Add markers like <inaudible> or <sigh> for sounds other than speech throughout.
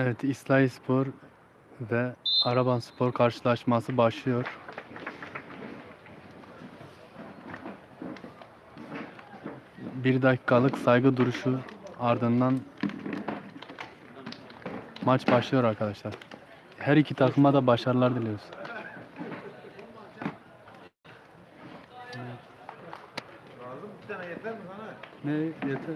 Evet, İslahi Spor ve Araban Spor karşılaşması başlıyor. Bir dakikalık saygı duruşu ardından maç başlıyor arkadaşlar. Her iki takıma da başarılar diliyoruz. Lazım bir tane yeter mi sana? Ne yeter?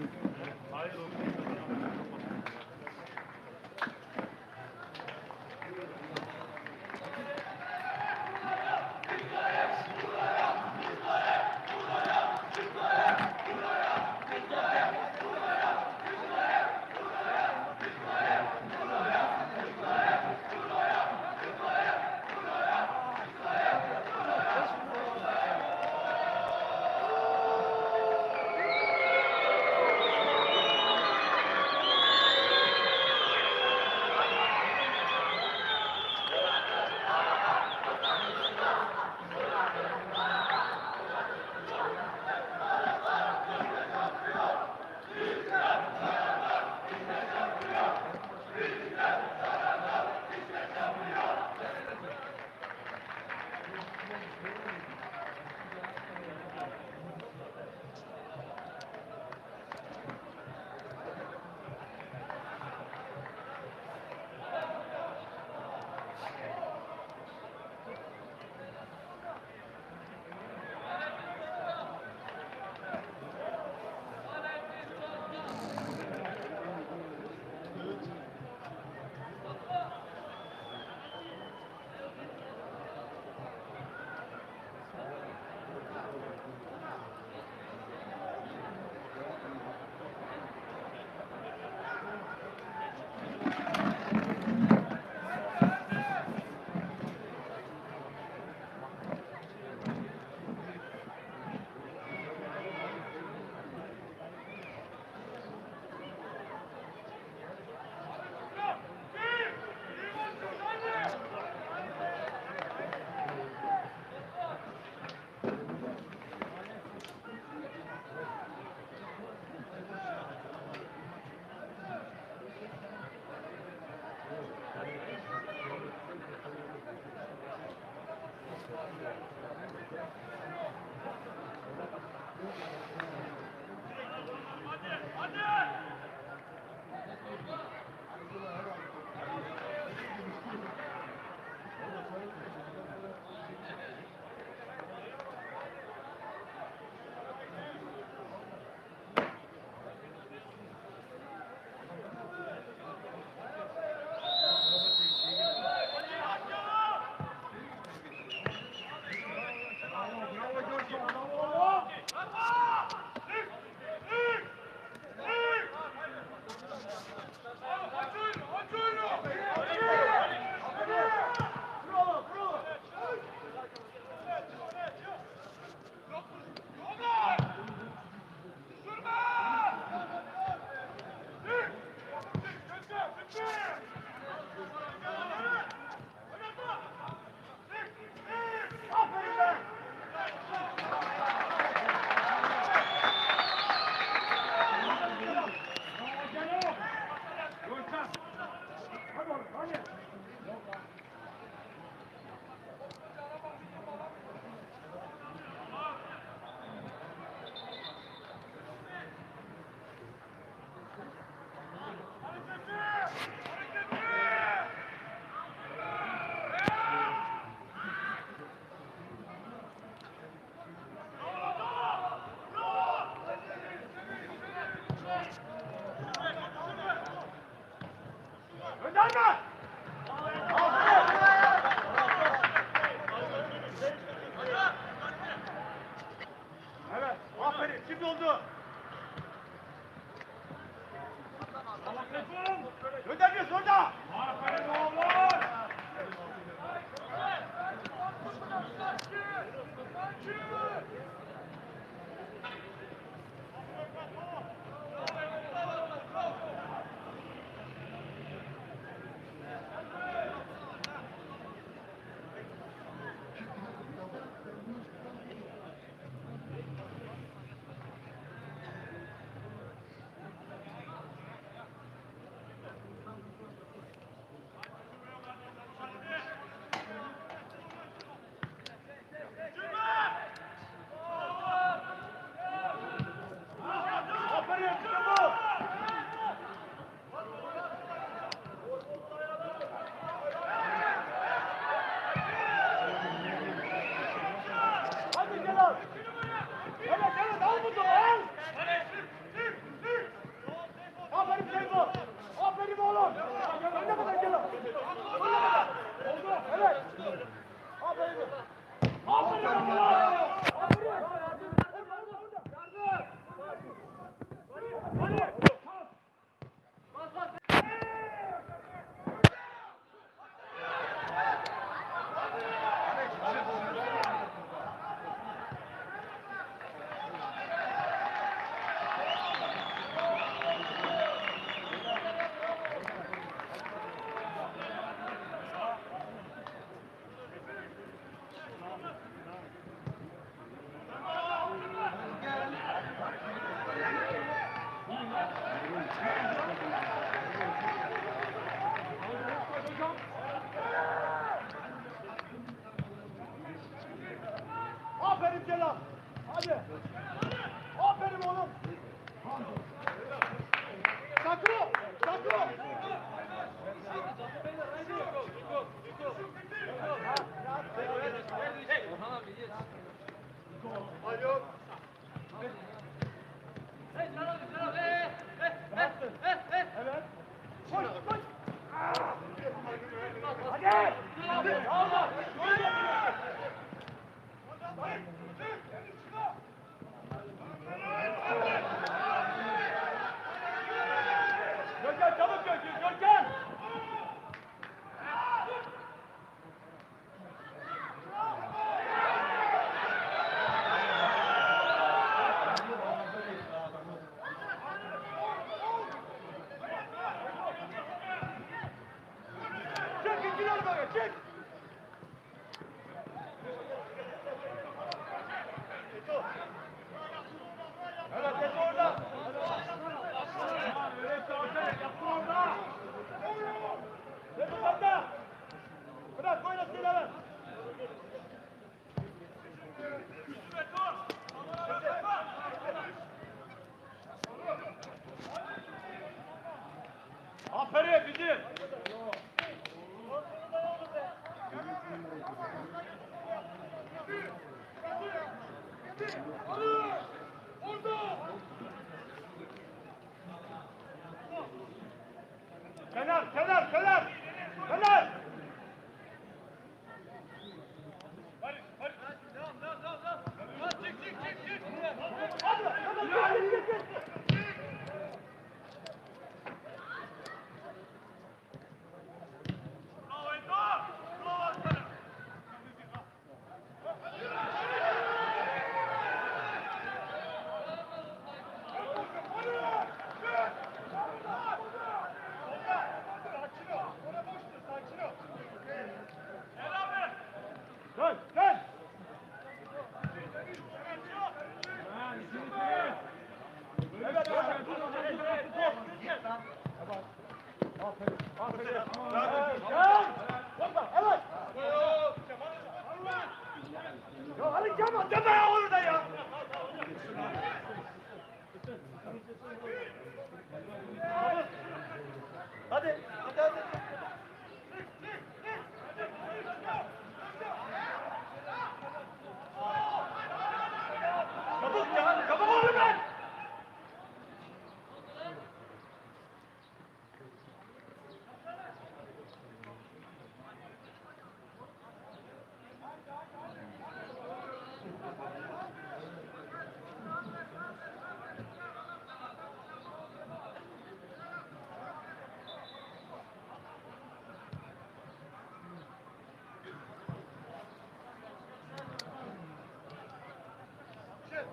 Yeah.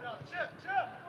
Çık biraz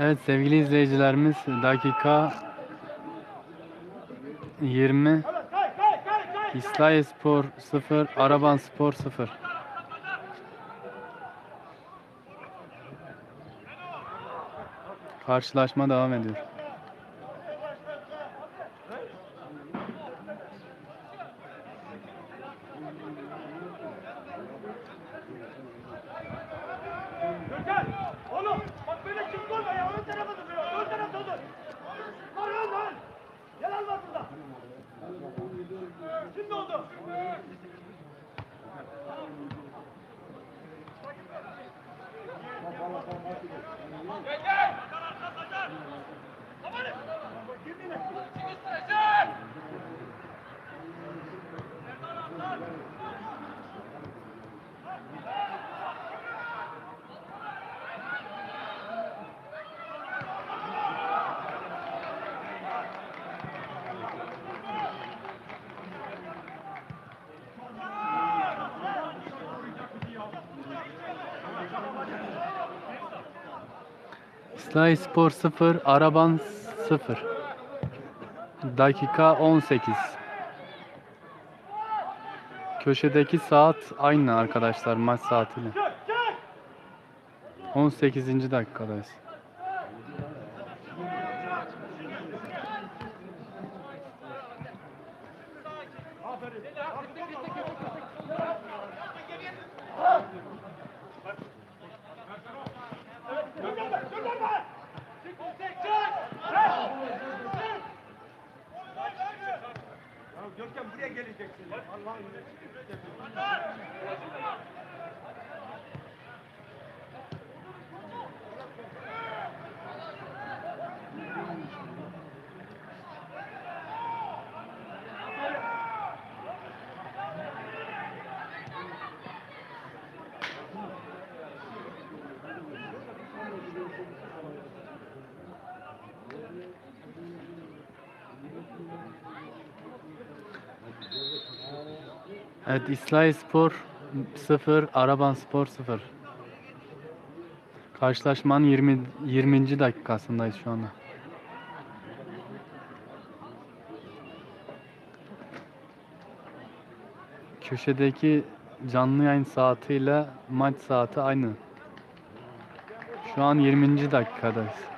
Evet sevgili izleyicilerimiz dakika 20 Evet kay kay kay kay. İslahiye Spor 0 Araban Spor 0 Karşılaşma devam ediyor. İslahiye Spor 0 Araban 0 Dakika 18 Köşedeki saat aynı arkadaşlar maç saatiyle. Çık çık. 18. dakikadayız. Görkem buraya geleceksin. Allah'ın Evet İslahiye Spor 0 Araban Spor 0 Karşılaşmanın 20 20. dakikasındayız şu anda. Köşedeki canlı yayın saatiyle maç saati aynı. Şu an 20. dakikadayız.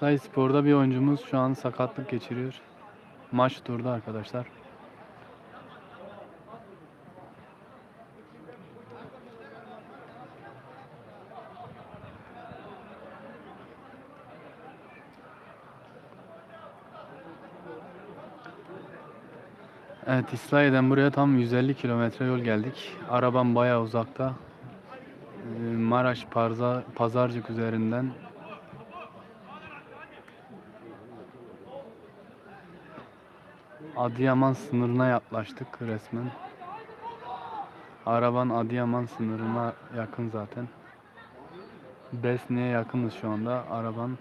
İslahiye Spor'da bir oyuncumuz şu an sakatlık geçiriyor. Maç durdu arkadaşlar. Evet İslahiye'den buraya tam 150 kilometre yol geldik. Arabam bayağı uzakta. Ee, Maraş Pazarcık üzerinden Adıyaman sınırına yaklaştık resmen. Araban Adıyaman sınırına yakın zaten. Besne'ye yakınız şu anda. Araban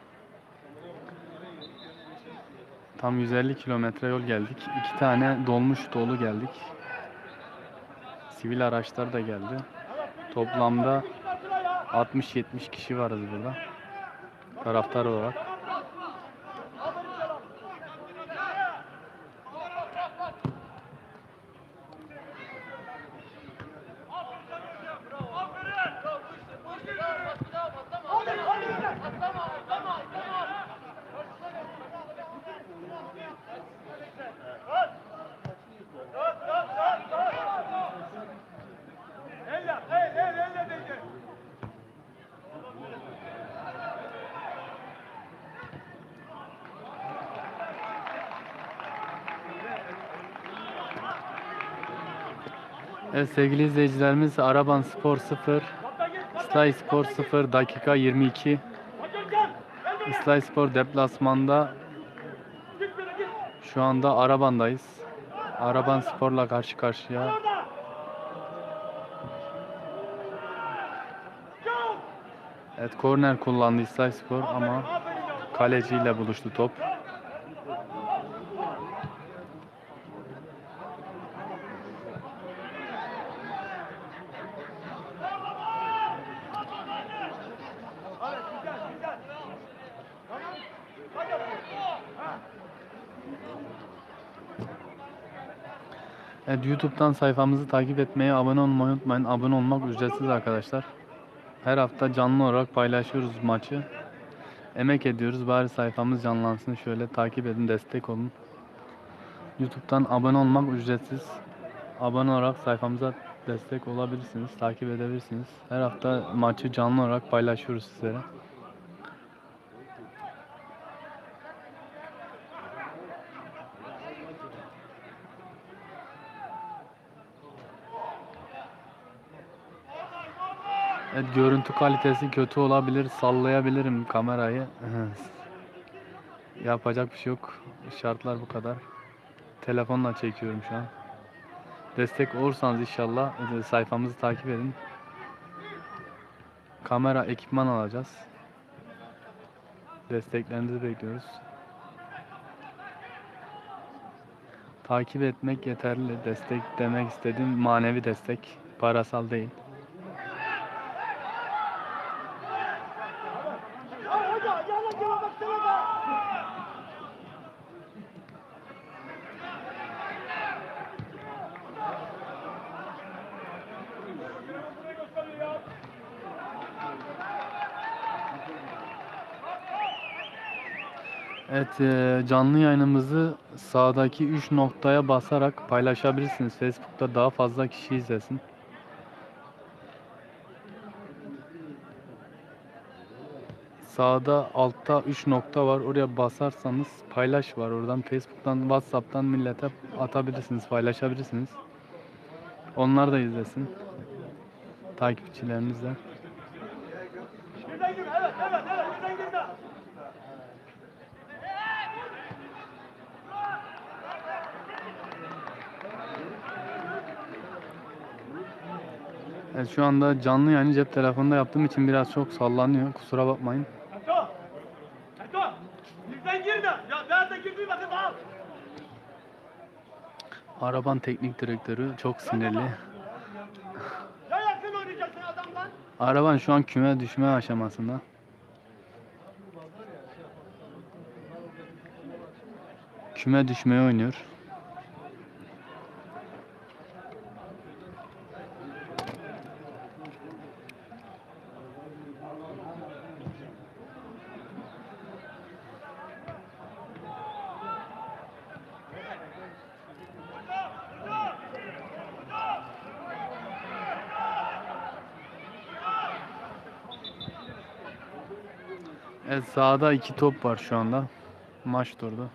tam 150 kilometre yol geldik. İki tane dolmuş dolu geldik. Sivil araçlar da geldi. Toplamda 60-70 kişi varız burada. Taraftar olarak. Evet sevgili izleyicilerimiz Araban Spor 0, Kaptan git. kaptan İslahi git, Spor kaptan git. 0 dakika 22. Hadi Görkem. Gel böyle. İslahi Spor deplasmanda şu anda Araban'dayız. Araban Spor'la karşı karşıya. Evet korner kullandı İslahi Spor ama kaleciyle buluştu top. Evet, YouTube'dan sayfamızı takip etmeyi, abone olmayı unutmayın. Abone olmak ücretsiz arkadaşlar. Her hafta canlı olarak paylaşıyoruz maçı. Emek ediyoruz. Bari sayfamız canlansın. Şöyle takip edin, destek olun. YouTube'dan abone olmak ücretsiz. Abone olarak sayfamıza destek olabilirsiniz, takip edebilirsiniz. Her hafta maçı canlı olarak paylaşıyoruz sizlere. Evet, görüntü kalitesi kötü olabilir. Sallayabilirim kamerayı. Yapacak bir şey yok. Şartlar bu kadar. Telefonla çekiyorum şu an. Destek olursanız inşallah e, sayfamızı takip edin. Kamera, ekipman alacağız. Desteklerinizi bekliyoruz. Takip etmek yeterli. Destek demek istediğim manevi destek. Parasal değil. Ya hoca yana gel baksana be. Evet, e, canlı yayınımızı sağdaki 3 noktaya basarak paylaşabilirsiniz. Facebook'ta daha fazla kişi izlesin. Sağda altta 3 nokta var. Oraya basarsanız paylaş var. Oradan Facebook'tan, WhatsApp'tan millete atabilirsiniz, paylaşabilirsiniz. Onlar da izlesin. Takipçileriniz de. Birden girme evet evet evet birden girme. Evet, şu anda canlı yayını cep telefonunda yaptığım için biraz çok sallanıyor. Kusura bakmayın. Araban teknik direktörü çok sinirli. Araban şu an küme düşme aşamasında. Küme düşmeye oynuyor. Sahada iki top var şu anda. Maç durdu.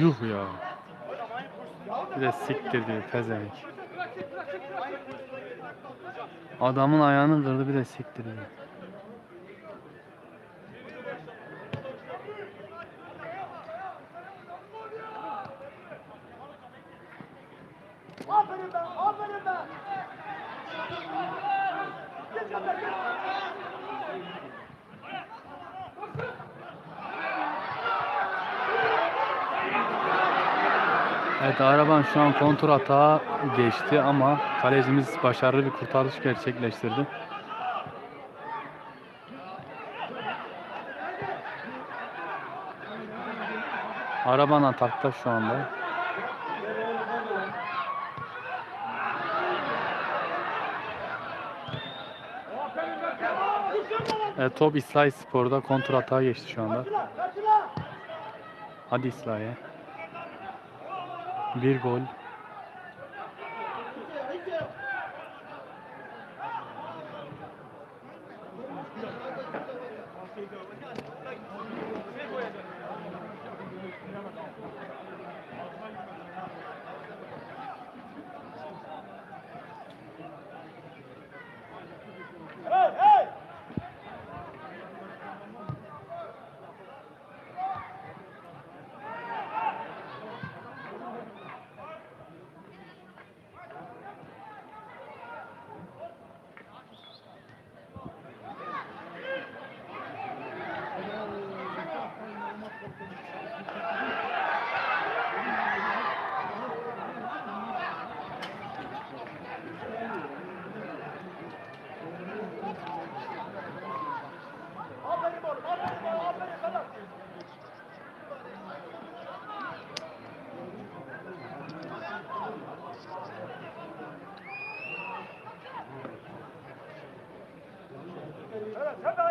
Yuh ya. Bir de siktir diyor pezevenk. Adamın ayağını kırdı bir de siktir diyor. Aferin be, aferin be. Git gönder, git. Evet araban şu an kontur atağa geçti ama kalecimiz başarılı bir kurtarış gerçekleştirdi. Araban atakta şu anda. Evet, top İslahi Spor'da kontur atağa geçti şu anda. Hadi İslahi. Bir 자,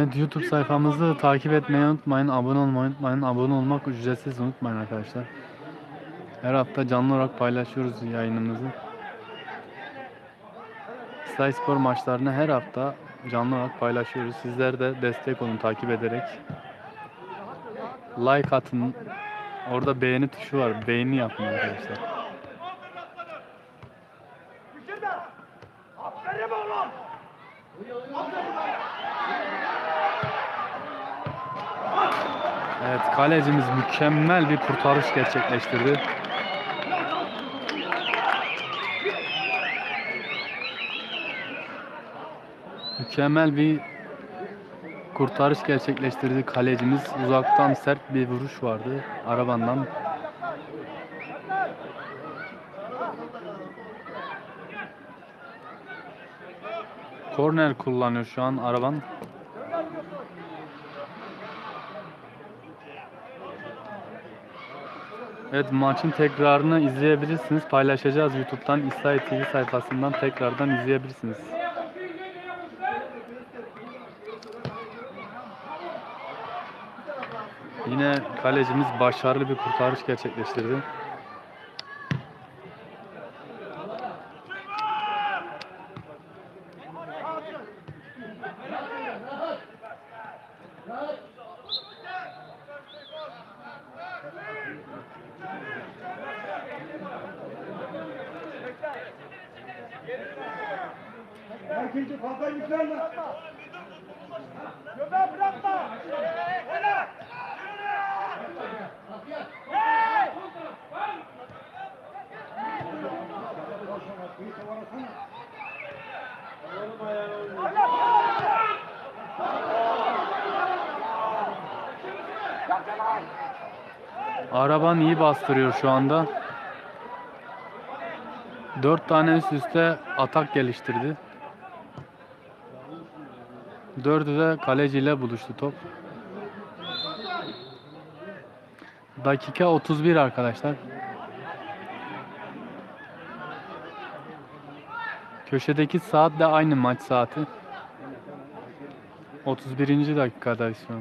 Evet YouTube sayfamızı takip etmeyi unutmayın. Abone olmayı unutmayın. Abone olmak ücretsiz unutmayın arkadaşlar. Her hafta canlı olarak paylaşıyoruz yayınımızı. Sky Spor maçlarını her hafta canlı olarak paylaşıyoruz. Sizler de destek olun takip ederek. Like atın. Orada beğeni tuşu var. Beğeni yapın arkadaşlar. Bitirme. Aferin oğlum. Evet kalecimiz mükemmel bir kurtarış gerçekleştirdi. Mükemmel bir kurtarış gerçekleştirdi kalecimiz. Uzaktan sert bir vuruş vardı arabandan. Korner kullanıyor şu an araban. Evet maçın tekrarını izleyebilirsiniz. Paylaşacağız YouTube'dan İsrail TV sayfasından tekrardan izleyebilirsiniz. Yine kalecimiz başarılı bir kurtarış gerçekleştirdi. Araban iyi bastırıyor şu anda. Dört tane üst üste atak geliştirdi. Dördü de kaleciyle buluştu top. Dakika 31 arkadaşlar. Köşedeki saat de aynı maç saati. 31. dakikadayız şu.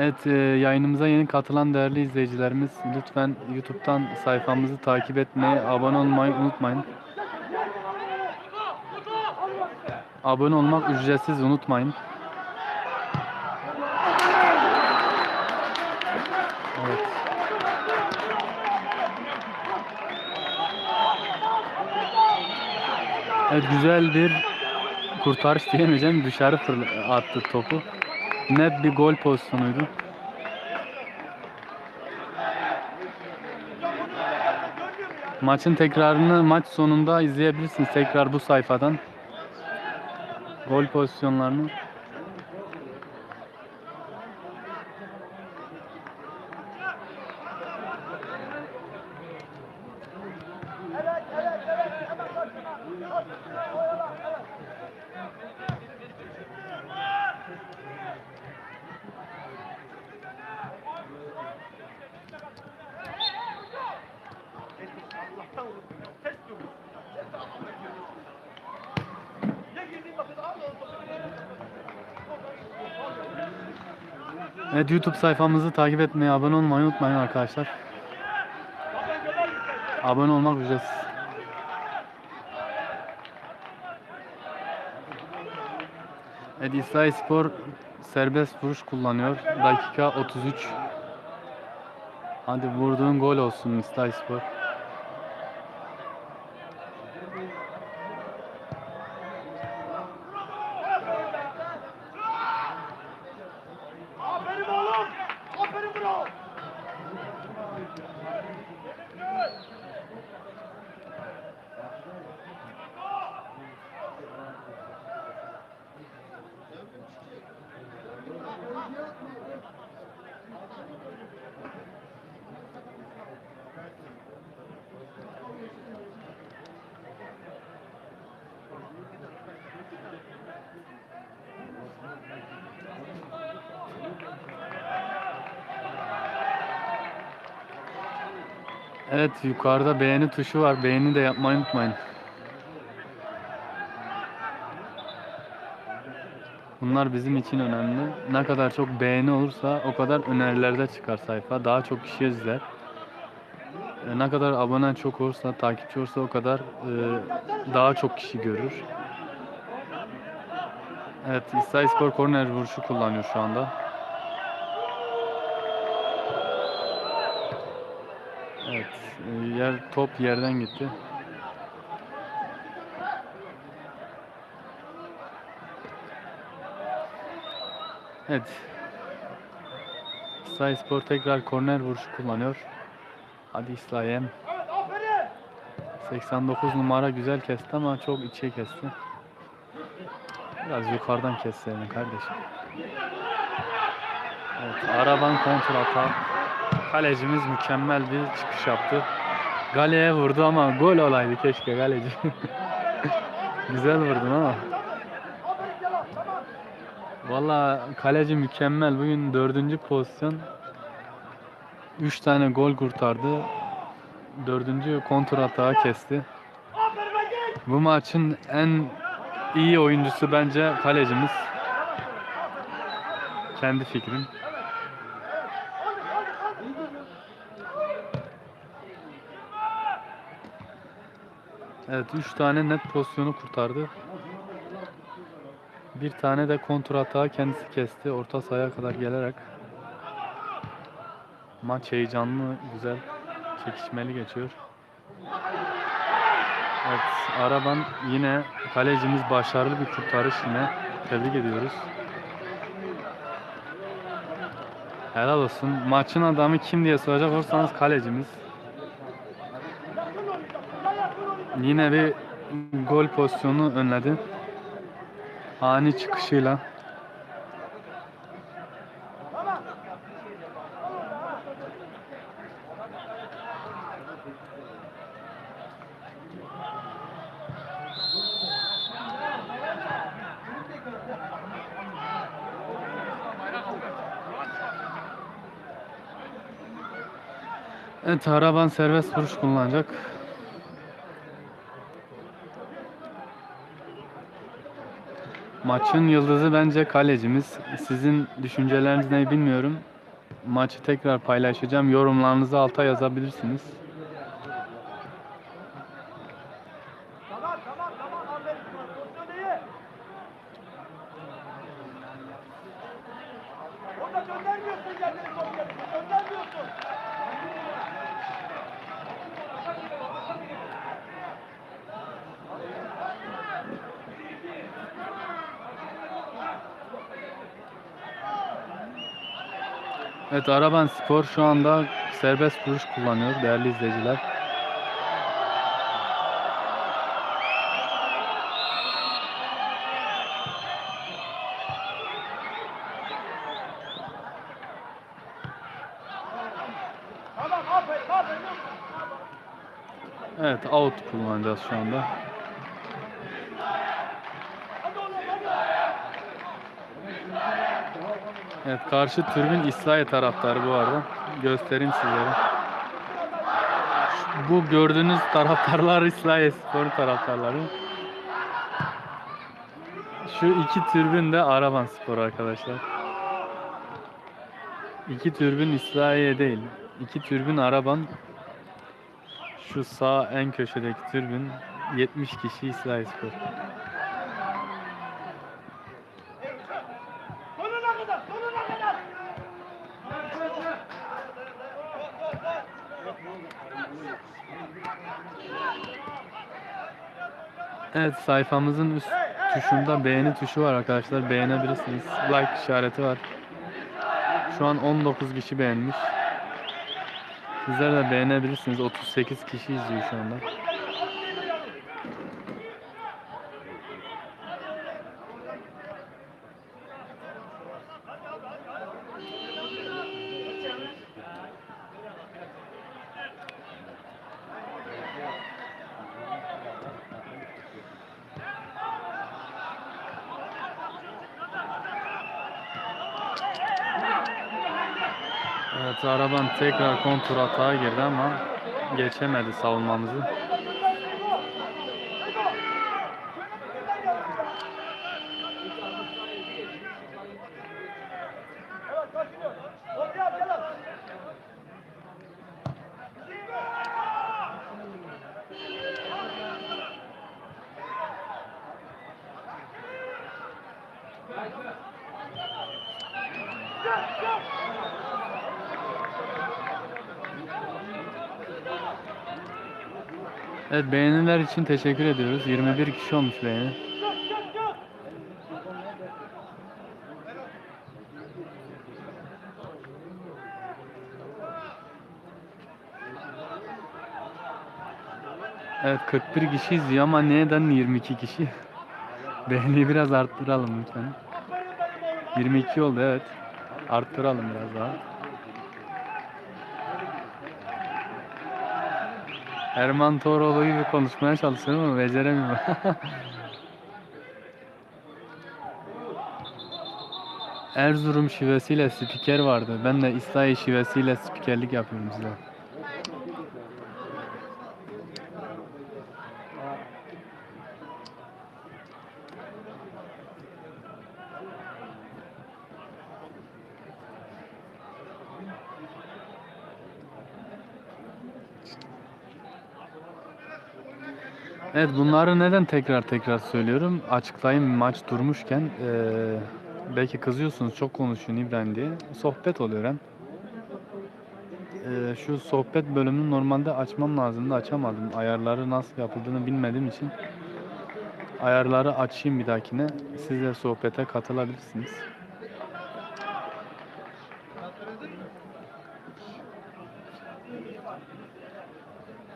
Evet e, yayınımıza yeni katılan değerli izleyicilerimiz lütfen YouTube'dan sayfamızı takip etmeyi, abone olmayı unutmayın. Abone olmak ücretsiz unutmayın. Evet. Evet güzel bir kurtarış diyemeyeceğim. Dışarı attı topu. Net bir gol pozisyonuydu. Maçın tekrarını maç sonunda izleyebilirsiniz tekrar bu sayfadan. Gol pozisyonlarını. Evet, evet, evet. Hemen başına. Başına oyala. Evet. Allah'tan unuttum ya. Ses yok. Ses de Allah'tan geliyor. Ya girdiğin vakit al o topu. Evet YouTube sayfamızı takip etmeyi, abone olmayı unutmayın arkadaşlar. Abone olmak ücretsiz. Evet İsrail Spor serbest vuruş kullanıyor. Dakika 33. Hadi vurduğun gol olsun İsrail Spor. Yukarıda beğeni tuşu var. Beğeni de yapmayı unutmayın. Bunlar bizim için önemli. Ne kadar çok beğeni olursa o kadar önerilerde çıkar sayfa. Daha çok kişi izler. E, Ne kadar abone çok olursa, takipçi olursa o kadar e, daha çok kişi görür. Evet, İsrail Spor korner vuruşu kullanıyor şu anda. Yer top yerden gitti. Evet. İsrail Spor tekrar korner vuruşu kullanıyor. Hadi aferin. 89 numara güzel kesti ama çok içe kesti. Biraz yukarıdan kesseydin kardeşim. Evet, araban kontrata. Kalecimiz mükemmel bir çıkış yaptı. Galeye vurdu ama gol olaydı keşke kaleci. <laughs> güzel vurdun ama. Valla kaleci mükemmel. Bugün dördüncü pozisyon. Üç tane gol kurtardı. Dördüncü kontratağı kesti. Aferin lan genç. Bu maçın en iyi oyuncusu bence kalecimiz. Kendi fikrim. Hadi hadi hadi. Evet 3 tane net pozisyonu kurtardı. Bir tane de kontratağı kendisi kesti. Orta sahaya kadar gelerek. Maç heyecanlı, güzel, çekişmeli geçiyor. Evet, Araban yine kalecimiz başarılı bir kurtarış yine. Tebrik ediyoruz. Helal olsun. Maçın adamı kim diye soracak olursanız kalecimiz. Yakın oynayacağım. Ya yakın oynayacağım. Yine bir gol pozisyonu önledi. Ani çıkışıyla. Evet Araban serbest vuruş kullanacak. Maçın yıldızı bence kalecimiz. Sizin düşünceleriniz ne bilmiyorum. Maçı tekrar paylaşacağım. Yorumlarınızı alta yazabilirsiniz. Tamam tamam tamam. Aferin. Pozisyon iyi. Orada göndermiyorsun kendini top gerisine. Göndermiyorsun. Evet Araban Spor şu anda serbest vuruş kullanıyor değerli izleyiciler. Evet out kullanacağız şu anda. Hadi oğlum hadi. Evet karşı tribün İslahiye taraftarı bu arada. Göstereyim sizlere. Bu gördüğünüz taraftarlar <laughs> İslahiye Spor taraftarları. Şu iki tribün de Araban Spor arkadaşlar. İki türbün İsrail'e değil. İki türbün araban. Şu sağ en köşedeki türbün 70 kişi İsrail Spor. Evet sayfamızın üst tuşunda beğeni tuşu var arkadaşlar. Beğenebilirsiniz. Like işareti var. Şu an 19 kişi beğenmiş. Sizler de beğenebilirsiniz. 38 kişi izliyor şu anda. Evet araban tekrar kontur hata girdi ama geçemedi savunmamızı. Evet beğeniler için teşekkür ediyoruz. 21 kişi olmuş beğeni. Evet 41 kişi izliyor ama neden 22 kişi? <laughs> Beğeniyi biraz arttıralım lütfen. 22 oldu evet. Arttıralım biraz daha. Erman Toroğlu gibi konuşmaya çalışıyorum ama beceremiyorum. <laughs> Erzurum şivesiyle spiker vardı. Ben de İslahi şivesiyle spikerlik yapıyorum size. Evet bunları neden tekrar tekrar söylüyorum? Açıklayayım maç durmuşken eee, belki kızıyorsunuz çok konuşuyorsun İbrahim diye. Sohbet oluyor hem. Eee, şu sohbet bölümünü normalde açmam lazımdı açamadım. Ayarları nasıl yapıldığını bilmediğim için ayarları açayım bir dahakine. Siz de sohbete katılabilirsiniz.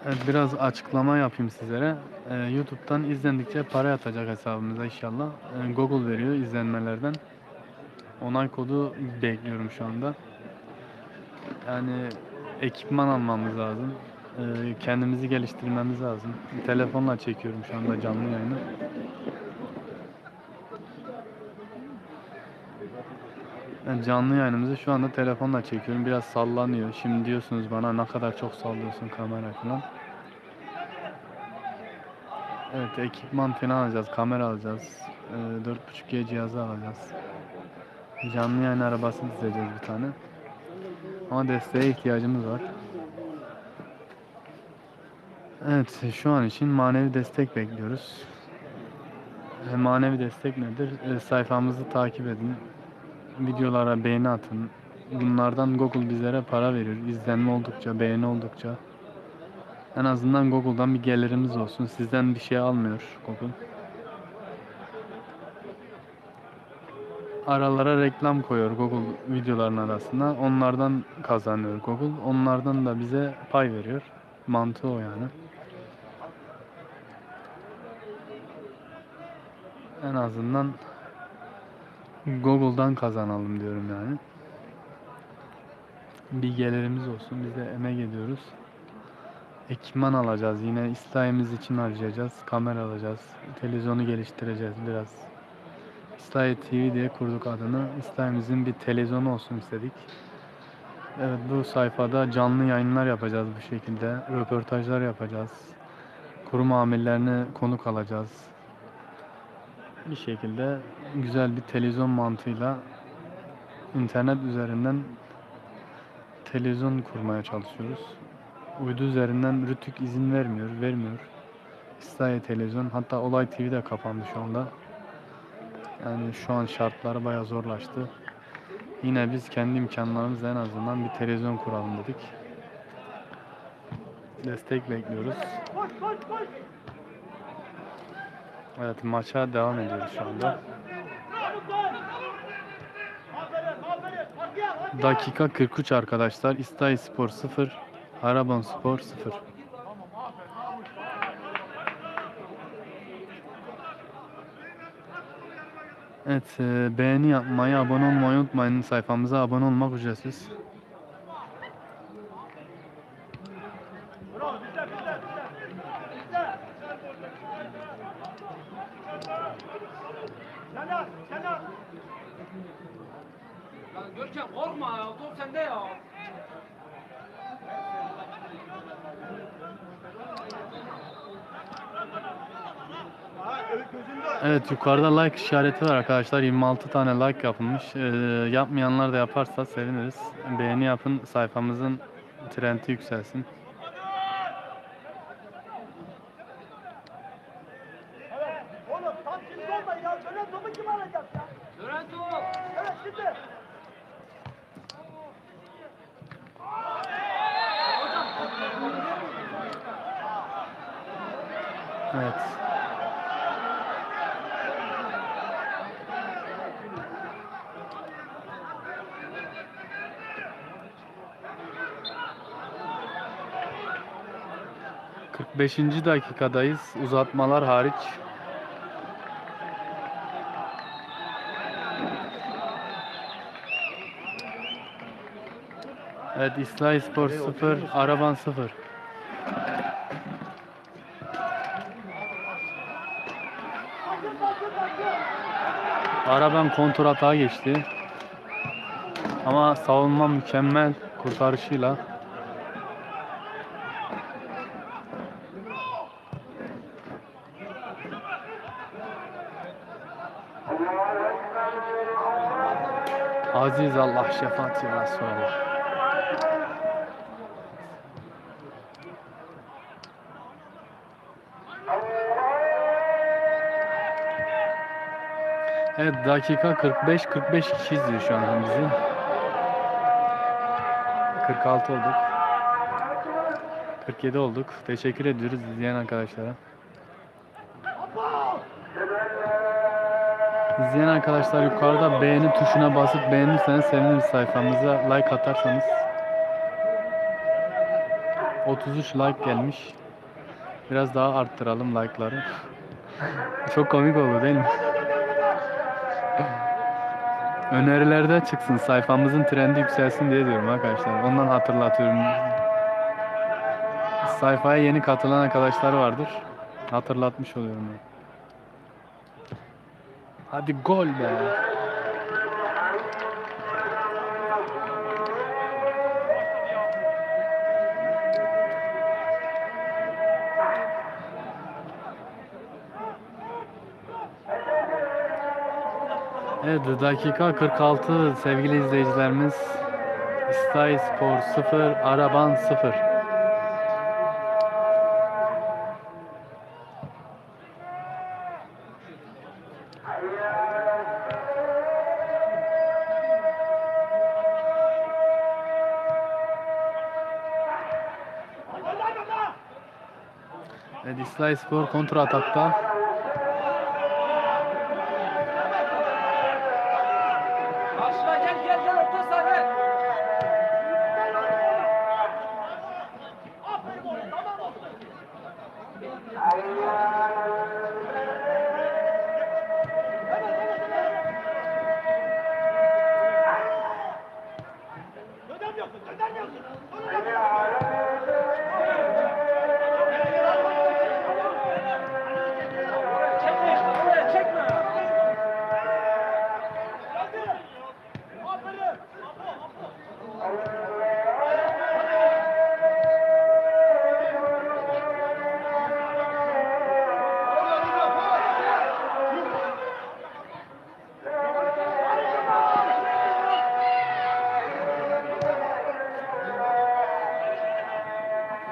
Evet, biraz açıklama yapayım sizlere. Ee, YouTube'dan izlendikçe para yatacak hesabımıza inşallah. Ee, Google veriyor izlenmelerden. Onay kodu bekliyorum şu anda. Yani ekipman almamız lazım. Ee, kendimizi geliştirmemiz lazım. Telefonla çekiyorum şu anda canlı yayını. Yani canlı yayınımızı şu anda telefonla çekiyorum. Biraz sallanıyor. Şimdi diyorsunuz bana ne kadar çok sallıyorsun kamera falan. Evet ekipman falan alacağız. Kamera alacağız. Ee, 4.5G cihazı alacağız. Canlı yayın arabası dizeceğiz bir tane. Ama desteğe ihtiyacımız var. Evet şu an için manevi destek bekliyoruz. E, Manevi destek nedir? E, sayfamızı takip edin. Videolara beğeni atın. Bunlardan Google bizlere para veriyor. İzlenme oldukça, beğeni oldukça. En azından Google'dan bir gelirimiz olsun. Sizden bir şey almıyor Google. Aralara reklam koyuyor Google videoların arasına. Onlardan kazanıyor Google. Onlardan da bize pay veriyor. Mantığı o yani. En azından Google'dan kazanalım diyorum yani. Bir gelirimiz olsun. Biz de emek ediyoruz. Ekipman alacağız. Yine İslahi'miz için harcayacağız. Kamera alacağız. Televizyonu geliştireceğiz biraz. İslahi TV diye kurduk adını. İslahi'mizin bir televizyonu olsun istedik. Evet bu sayfada canlı yayınlar yapacağız bu şekilde. Röportajlar yapacağız. Kurum amirlerini konuk alacağız bir şekilde güzel bir televizyon mantığıyla internet üzerinden televizyon kurmaya çalışıyoruz. Uydu üzerinden Rütük izin vermiyor, vermiyor. İsrail televizyon, hatta Olay TV de kapandı şu anda. Yani şu an şartları bayağı zorlaştı. Yine biz kendi imkanlarımızla en azından bir televizyon kuralım dedik. Destek bekliyoruz. Evet maça devam ediyoruz şu anda. Çabuk lan. Aferin aferin. Hadi gel hadi gel. Dakika 43 arkadaşlar. İstahi Spor 0, Araban Spor 0. Evet, e, beğeni yapmayı, abone olmayı unutmayın. Sayfamıza abone olmak ücretsiz. Yukarıda like işareti var arkadaşlar. 26 tane like yapılmış. E, yapmayanlar da yaparsa seviniriz. Beğeni yapın, sayfamızın trendi yükselsin. 45. dakikadayız. Uzatmalar hariç. Evet İslahi Spor 0, Araban 0. Araban kontratağa geçti. Ama savunma mükemmel kurtarışıyla. Aziz Allah şefaat ya Resulallah. Evet dakika 45 45 kişi şu an bizi. 46 olduk. 47 olduk. Teşekkür ediyoruz izleyen arkadaşlara. İzleyen arkadaşlar yukarıda beğeni tuşuna basıp beğenirseniz seviniriz sayfamıza. Like atarsanız. 33 like gelmiş. Biraz daha arttıralım like'ları. <laughs> Çok komik oldu değil mi? <laughs> Önerilerde çıksın sayfamızın trendi yükselsin diye diyorum arkadaşlar. Ondan hatırlatıyorum. Sayfaya yeni katılan arkadaşlar vardır. Hatırlatmış oluyorum. ben. Hadi gol be. Evet dakika 46 sevgili izleyicilerimiz. İstahi Spor 0, Araban 0. Evet İslahi Spor kontra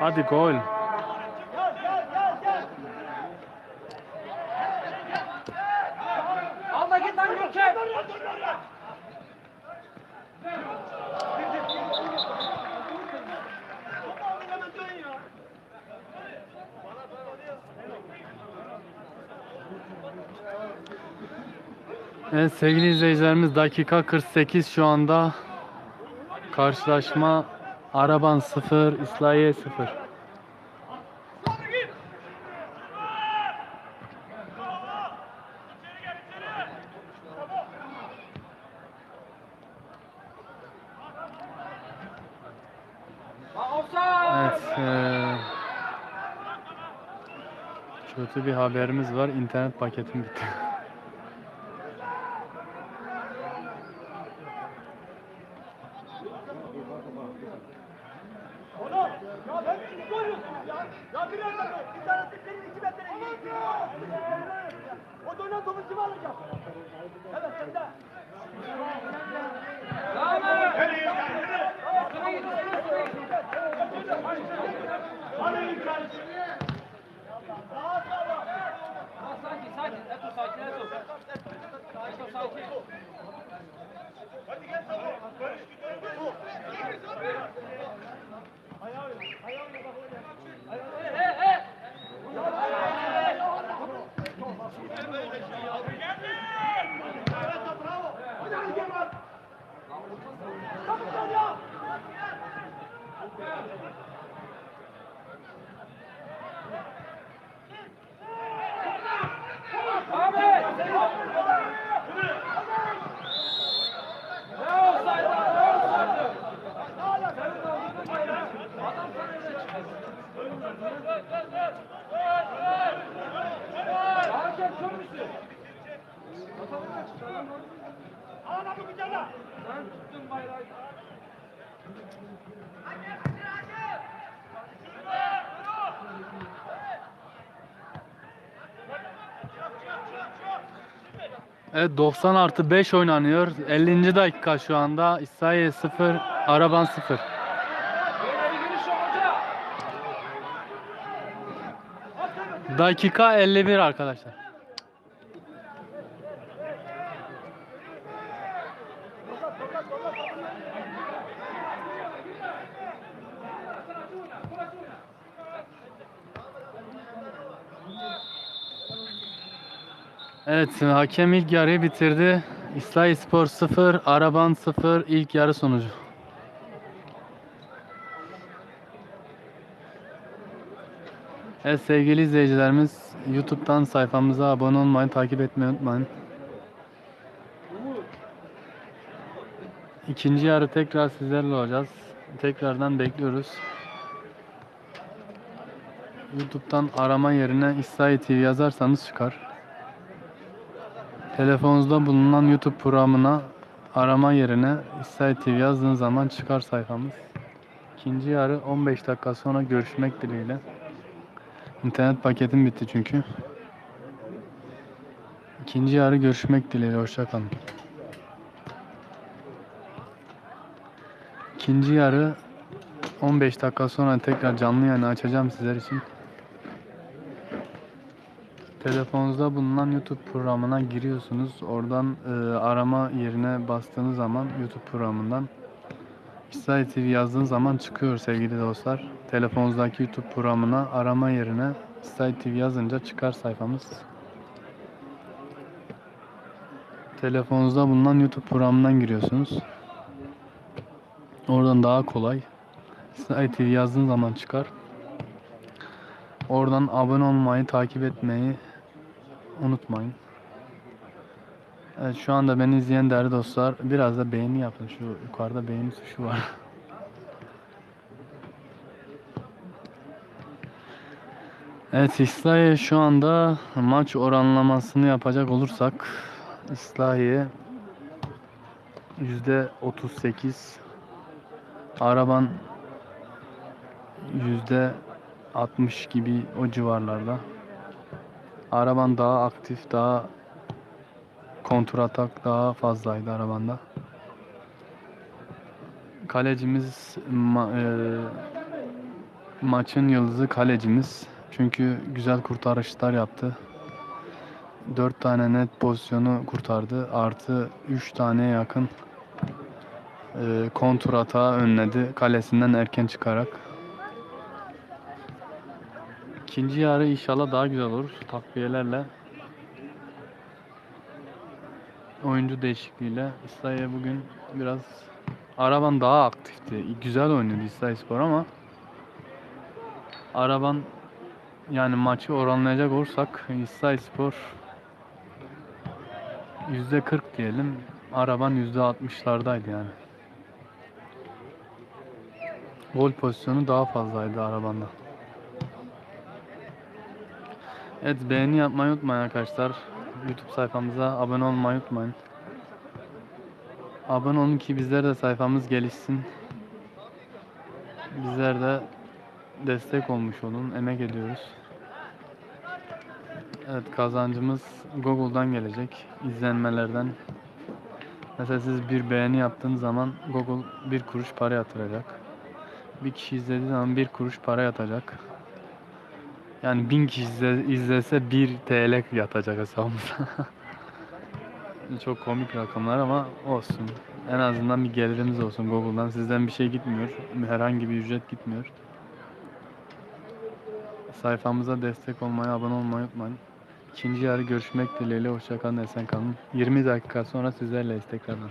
Hadi gol. Gel gel gel gel. Al da git lan. Evet sevgili izleyicilerimiz dakika 48 şu anda karşılaşma Araban 0 İslahiye 0. Lan offside. Evet eee, kötü bir haberimiz var internet paketim bitti. <laughs> Evet 90 artı 5 oynanıyor. 50. dakika şu anda. İslahiye 0, Araban 0. Böyle bir giriş yok hoca. Dakika 51 arkadaşlar. Evet hakem ilk yarıyı bitirdi. İslahi Spor 0, Araban 0 ilk yarı sonucu. Evet sevgili izleyicilerimiz YouTube'dan sayfamıza abone olmayı, takip etmeyi unutmayın. İkinci yarı tekrar sizlerle olacağız. Tekrardan bekliyoruz. YouTube'dan arama yerine İslahi TV yazarsanız çıkar. Telefonunuzda bulunan YouTube programına arama yerine İslahi TV yazdığınız zaman çıkar sayfamız. İkinci yarı 15 dakika sonra görüşmek dileğiyle. İnternet paketim bitti çünkü. İkinci yarı görüşmek dileğiyle. Hoşçakalın. İkinci yarı 15 dakika sonra tekrar canlı yayını açacağım sizler için. Telefonunuzda bulunan YouTube programına giriyorsunuz. Oradan e, arama yerine bastığınız zaman YouTube programından İsrail TV yazdığınız zaman çıkıyor sevgili dostlar. Telefonunuzdaki YouTube programına arama yerine İsrail TV yazınca çıkar sayfamız. Telefonunuzda bulunan YouTube programından giriyorsunuz. Oradan daha kolay. İsrail TV yazdığın zaman çıkar. Oradan abone olmayı, takip etmeyi unutmayın. Evet şu anda beni izleyen değerli dostlar biraz da beğeni yapın. Şu yukarıda beğeni tuşu var. <laughs> Evet İslahiye şu anda maç oranlamasını yapacak olursak İslahiye yüzde 38 Araban yüzde 60 gibi o civarlarda. Araban daha aktif, daha kontur atak daha fazlaydı arabanda. Kalecimiz ma- e, Maçın yıldızı kalecimiz. Çünkü güzel kurtarışlar yaptı. 4 tane net pozisyonu kurtardı. Artı 3 tane yakın e, kontur hata önledi. Kalesinden erken çıkarak. İkinci yarı inşallah daha güzel olur. Takviyelerle. Oyuncu değişikliğiyle. İslahiye bugün biraz Araban daha aktifti. Güzel oynadı İslahiye Spor ama Araban yani maçı oranlayacak olursak İslahiye Spor %40 diyelim. Araban %60'lardaydı yani. Gol pozisyonu daha fazlaydı arabanda. Evet beğeni yapmayı unutmayın arkadaşlar. YouTube sayfamıza abone olmayı unutmayın. Abone olun ki bizler de sayfamız gelişsin. Bizler de destek olmuş olun. Emek ediyoruz. Evet kazancımız Google'dan gelecek. izlenmelerden. Mesela siz bir beğeni yaptığınız zaman Google bir kuruş para yatıracak. Bir kişi izlediği zaman bir kuruş para yatacak. Yani bin kişi izle- izlese 1 TL yatacak hesabımıza. <laughs> Çok komik rakamlar ama olsun. En azından bir gelirimiz olsun Google'dan. Sizden bir şey gitmiyor. Herhangi bir ücret gitmiyor. Sayfamıza destek olmayı, abone olmayı unutmayın. İkinci yarı görüşmek dileğiyle. Hoşçakalın, esen kalın. 20 dakika sonra sizlerleyiz tekrardan.